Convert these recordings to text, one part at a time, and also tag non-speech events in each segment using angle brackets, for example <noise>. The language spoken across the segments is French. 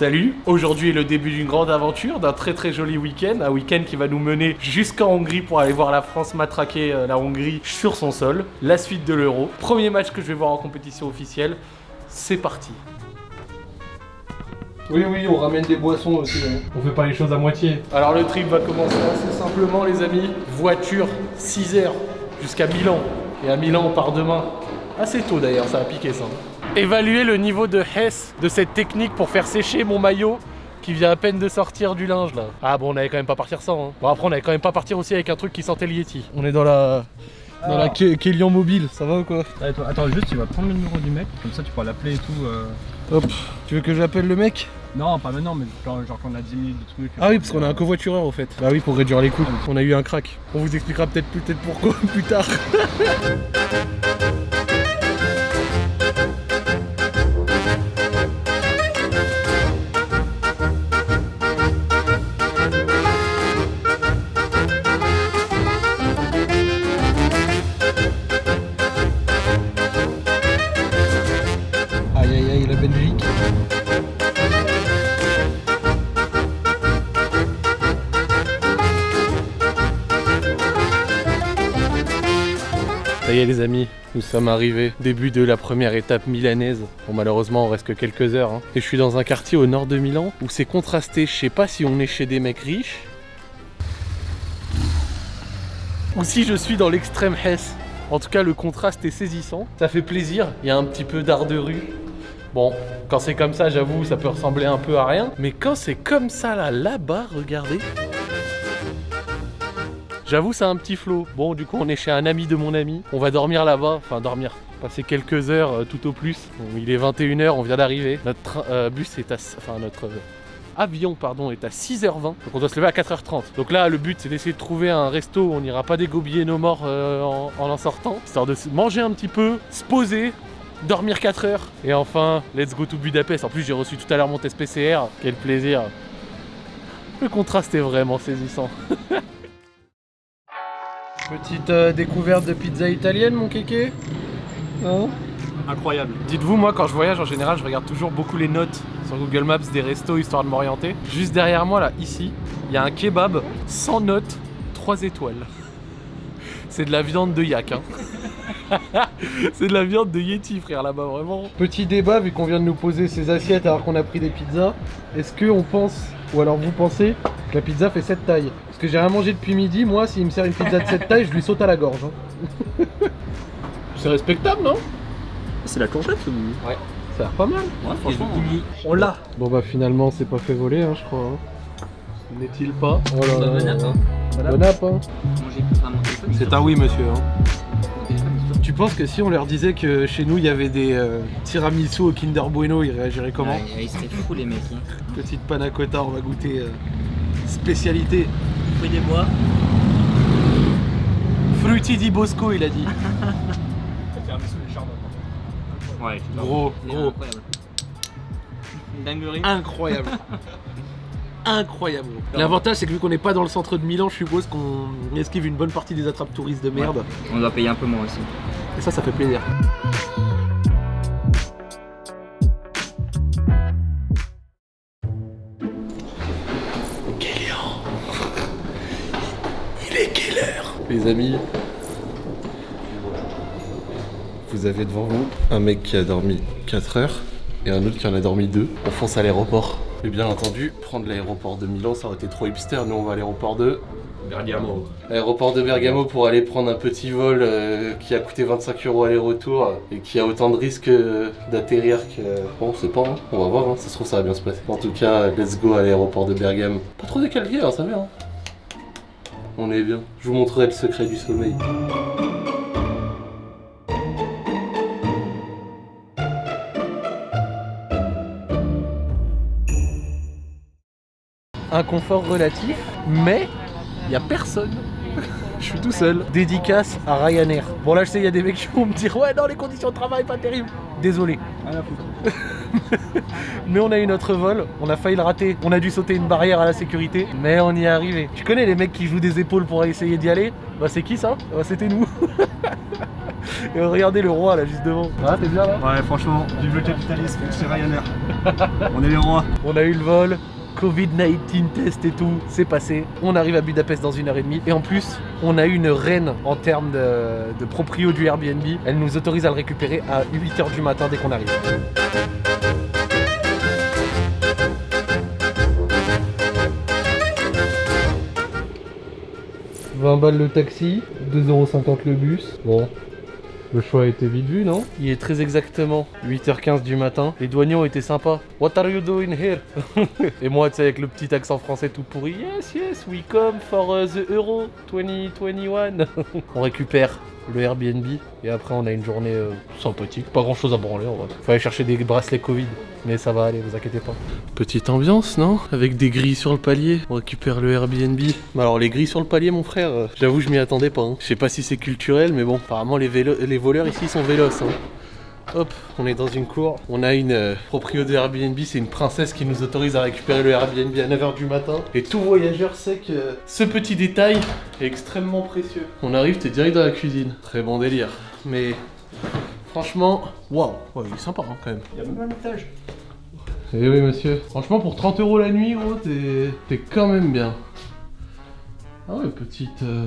Salut Aujourd'hui est le début d'une grande aventure, d'un très très joli week-end, un week-end qui va nous mener jusqu'en Hongrie pour aller voir la France matraquer euh, la Hongrie sur son sol, la suite de l'Euro. Premier match que je vais voir en compétition officielle, c'est parti oui, oui, on ramène des boissons aussi. hein. On fait pas les choses à moitié. Alors le trip va commencer assez simplement, les amis. Voiture, 6 heures jusqu'à Milan. Et à Milan, on part demain. Assez tôt d'ailleurs, ça a piqué ça. Évaluer le niveau de Hess de cette technique pour faire sécher mon maillot qui vient à peine de sortir du linge là. Ah bon, on allait quand même pas partir sans. hein. Bon, après, on allait quand même pas partir aussi avec un truc qui sentait le Yeti. On est dans la. Dans la Ke- Kélian mobile, ça va ou quoi? Attends, attends, juste, tu vas prendre le numéro du mec, comme ça tu pourras l'appeler et tout. euh. Hop, tu veux que j'appelle le mec? Non, pas maintenant, mais genre, genre quand on a 10 minutes de trucs. Ah oui, parce qu'on a un covoitureur au fait. Bah oui, pour réduire les coûts. On a eu un crack. On vous expliquera peut-être peut-être pourquoi <laughs> plus tard. <laughs> Ça y les amis, nous sommes arrivés. Début de la première étape milanaise. Bon malheureusement on reste que quelques heures. hein. Et je suis dans un quartier au nord de Milan où c'est contrasté. Je sais pas si on est chez des mecs riches. Ou si je suis dans l'extrême Hesse. En tout cas le contraste est saisissant. Ça fait plaisir. Il y a un petit peu d'art de rue. Bon, quand c'est comme ça, j'avoue, ça peut ressembler un peu à rien. Mais quand c'est comme ça là, là-bas, regardez. J'avoue, c'est un petit flot. Bon, du coup, on est chez un ami de mon ami. On va dormir là-bas. Enfin, dormir. Passer quelques heures euh, tout au plus. Bon, il est 21h, on vient d'arriver. Notre euh, bus est à. Enfin, notre. euh, Avion pardon est à 6h20 donc on doit se lever à 4h30 donc là le but c'est d'essayer de trouver un resto où on n'ira pas dégobiller nos morts en, en sortant histoire de manger un petit peu se poser dormir 4 heures et enfin let's go to Budapest en plus j'ai reçu tout à l'heure mon test PCR quel plaisir le contraste est vraiment saisissant <laughs> Petite euh, découverte de pizza italienne, mon kéké Hein Incroyable. Dites-vous, moi, quand je voyage, en général, je regarde toujours beaucoup les notes sur Google Maps des restos, histoire de m'orienter. Juste derrière moi, là, ici, il y a un kebab sans notes, 3 étoiles. C'est de la viande de yak, hein. <laughs> C'est de la viande de Yeti, frère, là-bas, vraiment. Petit débat, vu qu'on vient de nous poser ces assiettes alors qu'on a pris des pizzas. Est-ce qu'on pense, ou alors vous pensez, que la pizza fait cette taille? Parce que j'ai rien mangé depuis midi, moi, s'il me sert une pizza de cette taille, je lui saute à la gorge. hein. <laughs> C'est respectable, non? C'est la courgette ou? Ça a l'air pas mal. Ouais, franchement. On l'a. Bon bah finalement c'est pas fait voler hein, je crois. hein. N'est-il pas? Oh là Bon là. app, hein. Bon app, hein. C'est un oui monsieur. hein. Penses que si on leur disait que chez nous il y avait des euh, tiramisu au Kinder Bueno, ils réagiraient comment Ouais, ils seraient fous les mecs. Hein. Petite panna cotta, on va goûter euh, spécialité. Fruits des bois. Frutti di Bosco il a dit. <laughs> Ouais, Gros, gros. incroyable. Une dinguerie. Incroyable. <laughs> Incroyable. L'avantage c'est que vu qu'on n'est pas dans le centre de Milan, je suppose qu'on esquive une bonne partie des attrapes touristes de merde. On doit payer un peu moins aussi. Et ça, ça fait plaisir. Kélian Il est quelle heure? Les amis, vous avez devant vous un mec qui a dormi 4 heures et un autre qui en a dormi 2. On fonce à l'aéroport. Et bien entendu, prendre l'aéroport de Milan, ça aurait été trop hipster. Nous, on va à l'aéroport de Bergamo. Aéroport de Bergamo pour aller prendre un petit vol euh, qui a coûté 25 euros aller-retour et qui a autant de risques euh, d'atterrir que. Bon, on sait pas, hein. on va voir, hein. ça se trouve ça va bien se passer. En tout cas, let's go à l'aéroport de Bergame. Pas trop décalqué, hein, ça va. Hein. On est bien. Je vous montrerai le secret du sommeil. Un confort relatif, mais il y a personne. Je suis tout seul. Dédicace à Ryanair. Bon là je sais il y a des mecs qui vont me dire ouais non les conditions de travail pas terribles. Désolé. À. <laughs> Mais on a eu notre vol, on a failli le rater. On a dû sauter une barrière à la sécurité, mais on y est arrivé. Tu connais les mecs qui jouent des épaules pour essayer d'y aller? Bah c'est qui ça? Bah c'était nous. <laughs> Et regardez le roi là juste devant. Ah, t'es bien là? Ouais, franchement, vive le capitalisme, c'est Ryanair. <laughs> On est les rois. On a eu le vol, Covid-19 test et tout, c'est passé. On arrive à Budapest dans une heure et demie. Et en plus, on a eu une reine en termes de, de proprio du Airbnb. Elle nous autorise à le récupérer à 8h du matin dès qu'on arrive. « 20 balles le taxi, 2,50€ le bus. Bon, le choix a été vite vu, non? Il est très exactement 8h15 du matin. Les douaniers ont été sympas. What are you doing here <laughs> Et moi, tu sais, avec le petit accent français tout pourri. Yes, yes, we come for uh, the Euro 2021. <laughs> on récupère le Airbnb et après on a une journée euh, sympathique. Pas grand chose à branler en vrai. Faut aller chercher des bracelets Covid. Mais ça va aller, vous inquiétez pas. Petite ambiance, non? Avec des grilles sur le palier. On récupère le Airbnb. Alors les grilles sur le palier, mon frère, euh, j'avoue, je m'y attendais pas. hein. Je sais pas si c'est culturel, mais bon, apparemment les, les voleurs ici sont vélos. hein. Hop, on est dans une cour. On a une euh, proprio de Airbnb, c'est une princesse qui nous autorise à récupérer le Airbnb à 9h du matin. Et tout voyageur sait que ce petit détail est extrêmement précieux. On arrive, t'es direct dans la cuisine. Très bon délire. Mais franchement, waouh, ouais, il est sympa hein, quand même. Il y a même un étage. Eh oui monsieur. Franchement pour 30 euros la nuit gros t'es t'es quand même bien. Ah ouais petite... euh,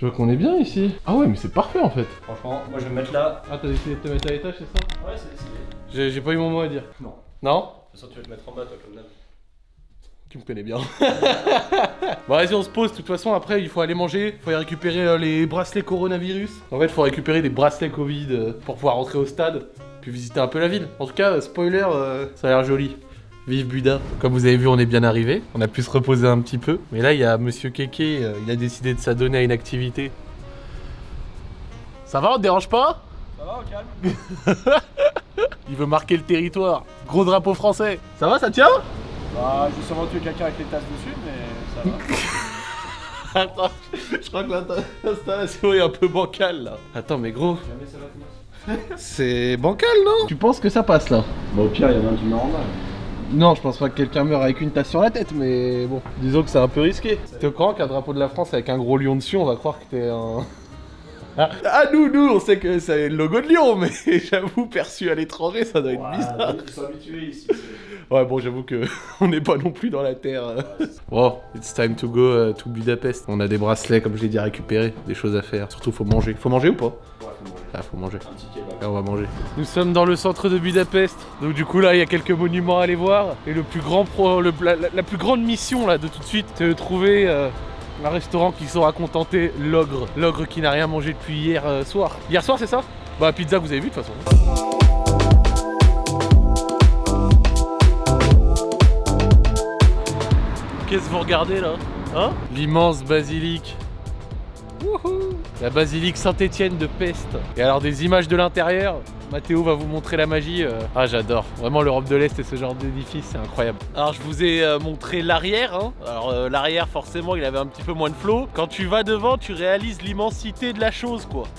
Je vois qu'on est bien ici. Ah ouais mais c'est parfait en fait. Franchement, moi je vais me mettre là. Ah t'as décidé de te mettre à l'étage c'est ça? Ouais, c'est stylé. J'ai pas eu mon mot à dire. Non. Non? De toute façon, tu vas te mettre en bas, toi, comme d'hab. Tu me connais bien. <laughs> bon vas-y on se pose, de toute façon après il faut aller manger, faut aller récupérer euh, les bracelets coronavirus. En fait il faut récupérer des bracelets Covid euh, pour pouvoir rentrer au stade, puis visiter un peu la ville. En tout cas, euh, spoiler, ça a l'air joli. Vive Buda. Comme vous avez vu, on est bien arrivé. On a pu se reposer un petit peu. Mais là, il y a Monsieur Keke, euh, il a décidé de s'adonner à une activité. Ça va, on te dérange pas? Ça va, au calme <laughs> Il veut marquer le territoire. Gros drapeau français. Ça va, ça tient? Bah, je vais sûrement tuer quelqu'un avec les tasses dessus, mais ça va. <laughs> Attends, je crois que l'insta- l'installation est un peu bancale là. Attends, mais gros, Jamais ça va tenir. <laughs> c'est bancal non? Tu penses que ça passe là? Bah, au pire, il y en a un qui bas. Non, je pense pas que quelqu'un meure avec une tasse sur la tête, mais bon, disons que c'est un peu risqué. T'es au courant qu'un drapeau de la France avec un gros lion dessus, on va croire que t'es un. Ah, ah, nous, nous, on sait que c'est le logo de Lyon, mais <laughs> j'avoue, perçu à l'étranger, ça doit être bizarre. Ils sont habitués ici. Ouais, bon, j'avoue que <laughs> on n'est pas non plus dans la terre. euh. Bon, it's time to go euh, to Budapest. On a des bracelets, comme je l'ai dit, à récupérer, des choses à faire. Surtout, faut manger. Faut manger ou pas? Ouais. Ah, faut manger. Et on va manger. Nous sommes dans le centre de Budapest. Donc du coup là, il y a quelques monuments à aller voir. Et le plus grand pro- le- la, la- la plus grande mission là de tout de suite, c'est de trouver euh, un restaurant qui saura contenter l'ogre. L'ogre qui n'a rien mangé depuis hier euh, soir. Hier soir, c'est ça? Bah pizza, vous avez vu de toute façon. Qu'est-ce que vous regardez là? Hein? L'immense basilique. Wouhou La basilique Saint-Étienne de Pest. Et alors des images de l'intérieur, Mathéo va vous montrer la magie. euh. Ah j'adore, vraiment l'Europe de l'Est et ce genre d'édifice, c'est incroyable. Alors je vous ai euh, montré l'arrière. hein. Alors euh, l'arrière forcément il avait un petit peu moins de flow. Quand tu vas devant, tu réalises l'immensité de la chose quoi. <laughs>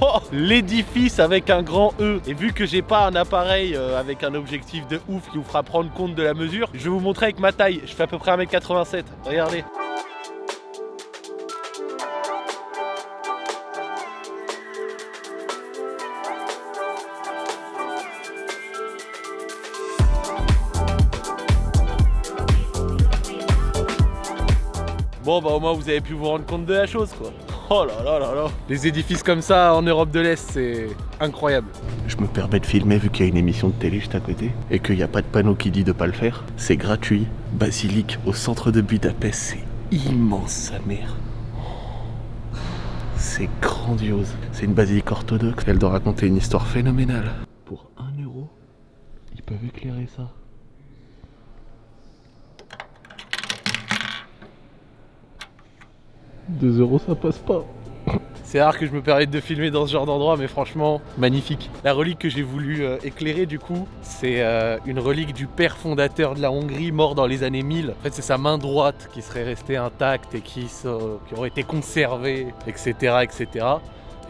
Oh, L'édifice avec un grand E. Et vu que j'ai pas un appareil avec un objectif de ouf qui vous fera prendre compte de la mesure, je vais vous montrer avec ma taille. Je fais à peu près 1m87. Regardez. Bon bah au moins vous avez pu vous rendre compte de la chose quoi. Oh là là là là. Les édifices comme ça en Europe de l'Est c'est incroyable. Je me permets de filmer vu qu'il y a une émission de télé juste à côté et qu'il n'y a pas de panneau qui dit de pas le faire. C'est gratuit. Basilique au centre de Budapest, c'est immense sa mère. C'est grandiose. C'est une basilique orthodoxe. Elle doit raconter une histoire phénoménale. Pour 1 euro, ils peuvent éclairer ça. Deux euros ça passe pas. C'est rare que je me permette de filmer dans ce genre d'endroit, mais franchement, magnifique. La relique que j'ai voulu euh, éclairer, du coup, c'est euh, une relique du père fondateur de la Hongrie, mort dans les années 1000. En fait, c'est sa main droite qui serait restée intacte et qui, qui aurait été conservée, etc., etc.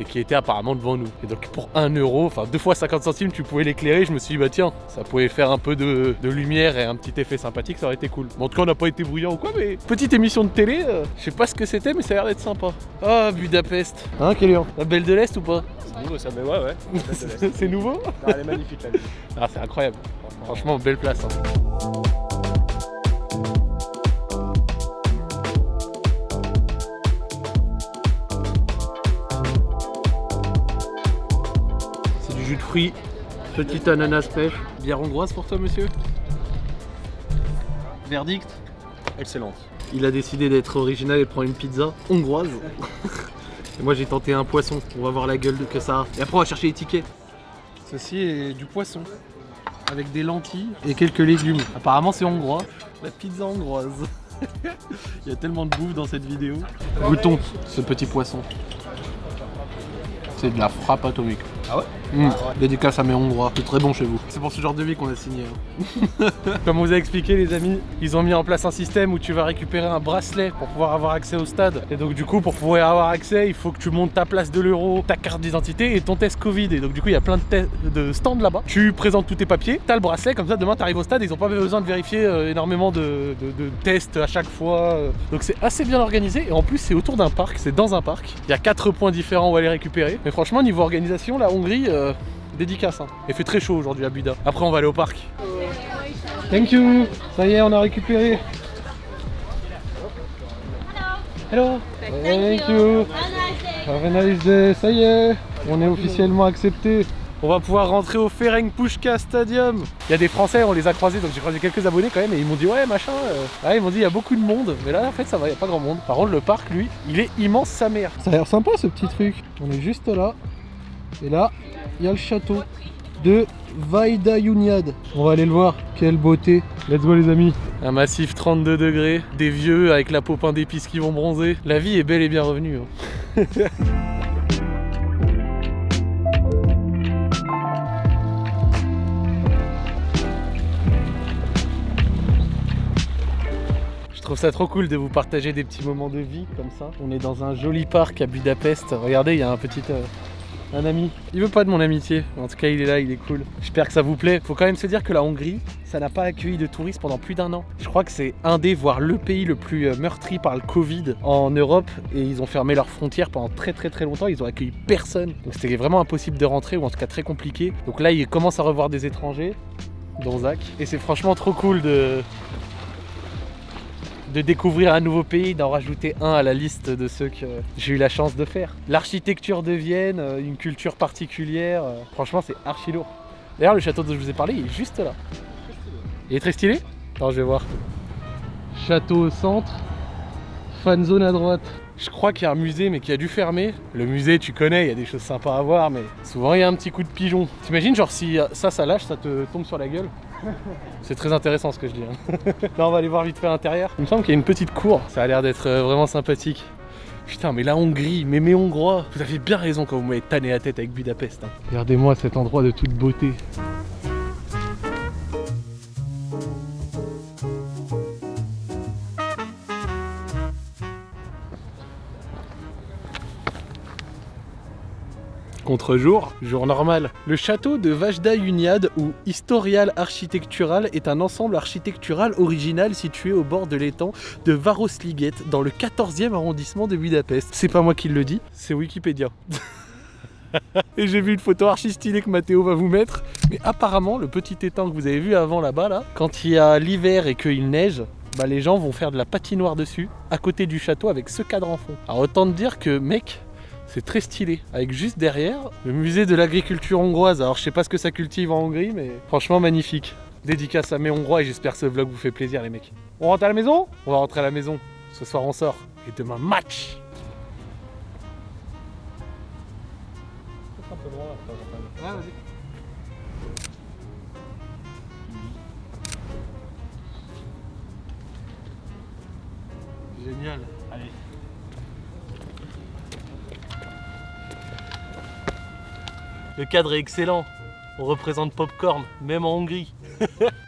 et qui était apparemment devant nous. Et donc pour 1 euro, enfin deux fois 50 centimes, tu pouvais l'éclairer. Je me suis dit, bah tiens, ça pouvait faire un peu de, de lumière et un petit effet sympathique, ça aurait été cool. Bon, en tout cas, on n'a pas été bruyant ou quoi, mais petite émission de télé, euh, je sais pas ce que c'était, mais ça a l'air d'être sympa. Ah, Budapest. Hein, Kélian La Belle de l'Est ou pas C'est nouveau ça, mais ouais, ouais. <laughs> C'est nouveau Non, elle est magnifique la ville. Ah, c'est incroyable. Franchement, belle place. hein. Fruits, petit ananas pêche. Bière hongroise pour toi, monsieur Verdict Excellente. Il a décidé d'être original et de prendre une pizza hongroise. <laughs> et moi, j'ai tenté un poisson. On va voir la gueule que ça a. Et après, on va chercher les tickets. Ceci est du poisson avec des lentilles et quelques légumes. Apparemment, c'est hongrois. La pizza hongroise. <laughs> Il y a tellement de bouffe dans cette vidéo. Goûtons ce petit poisson. C'est de la frappe atomique. Ah ouais Mmh. Dédicace à mes hongrois. C'est très bon chez vous. C'est pour ce genre de vie qu'on a signé. hein. <laughs> Comme on vous a expliqué, les amis, ils ont mis en place un système où tu vas récupérer un bracelet pour pouvoir avoir accès au stade. Et donc, du coup, pour pouvoir avoir accès, il faut que tu montes ta place de l'euro, ta carte d'identité et ton test Covid. Et donc, du coup, il y a plein de, de stands là-bas. Tu présentes tous tes papiers, t'as le bracelet, comme ça, demain, t'arrives au stade. Ils ont pas besoin de vérifier euh, énormément de, de- de tests à chaque fois. euh. Donc, c'est assez bien organisé. Et en plus, c'est autour d'un parc, c'est dans un parc. Il y a quatre points différents où aller récupérer. Mais franchement, niveau organisation, la Hongrie. euh, Dédicace, hein. Il fait très chaud aujourd'hui à Buda. Après, on va aller au parc. Thank you. Ça y est, on a récupéré. Hello. Thank you. Have a nice day. Ça y est, on est officiellement accepté. On va pouvoir rentrer au Ferenc Pushka Stadium. Il y a des Français, on les a croisés, donc j'ai croisé quelques abonnés quand même, et ils m'ont dit ouais machin. euh. Ah, ils m'ont dit il y a beaucoup de monde, mais là en fait ça va, il n'y a pas grand monde. Par contre le parc lui, il est immense sa mère. Ça a l'air sympa ce petit truc. On est juste là, et là il y a le château de Vaida Yuniad. On va aller le voir. Quelle beauté. Let's go les amis. Un massif 32 degrés, des vieux avec la peau d'épices qui vont bronzer. La vie est belle et bien revenue. hein. <laughs> Je trouve ça trop cool de vous partager des petits moments de vie comme ça. On est dans un joli parc à Budapest. Regardez, il y a un petit euh, un ami. Il veut pas de mon amitié. En tout cas, il est là, il est cool. J'espère que ça vous plaît. Faut quand même se dire que la Hongrie, ça n'a pas accueilli de touristes pendant plus d'un an. Je crois que c'est un des, voire le pays le plus euh, meurtri par le Covid en Europe. Et ils ont fermé leurs frontières pendant très très très longtemps. Ils ont accueilli personne. Donc c'était vraiment impossible de rentrer, ou en tout cas très compliqué. Donc là, ils commencent à revoir des étrangers, dont Zach. Et c'est franchement trop cool de, de découvrir un nouveau pays, d'en rajouter un à la liste de ceux que j'ai eu la chance de faire. L'architecture de Vienne, euh, une culture particulière, euh, franchement c'est archi lourd. D'ailleurs le château dont je vous ai parlé, il est juste là. Il est très stylé Alors je vais voir. Château au centre, fan zone à droite. Je crois qu'il y a un musée mais qui a dû fermer. Le musée tu connais, il y a des choses sympas à voir mais souvent il y a un petit coup de pigeon. T'imagines genre si ça ça lâche, ça te tombe sur la gueule c'est très intéressant ce que je dis. hein. Là, on va aller voir vite fait à l'intérieur. Il me semble qu'il y a une petite cour. Ça a l'air d'être euh, vraiment sympathique. Putain, mais la Hongrie, mais mes Hongrois, vous avez bien raison quand vous m'avez tanné la tête avec Budapest. hein. Regardez-moi cet endroit de toute beauté. Contre-jour, jour normal. Le château de Vajda Uniad ou Historial Architectural est un ensemble architectural original situé au bord de l'étang de Varosliget dans le 14e arrondissement de Budapest. C'est pas moi qui le dis, c'est Wikipédia. <laughs> Et j'ai vu une photo archi stylée que Mathéo va vous mettre. Mais apparemment, le petit étang que vous avez vu avant là-bas, là, quand il y a l'hiver et qu'il neige, bah les gens vont faire de la patinoire dessus, à côté du château avec ce cadre en fond. Alors autant te dire que, mec, c'est très stylé. Avec juste derrière, le musée de l'agriculture hongroise. Alors je sais pas ce que ça cultive en Hongrie, mais franchement magnifique. Dédicace à mes Hongrois et j'espère que ce vlog vous fait plaisir les mecs. On rentre à la maison? On va rentrer à la maison. Ce soir on sort. Et demain match Ah, vas-y. Le cadre est excellent. On représente Popcorn, même en Hongrie. <laughs>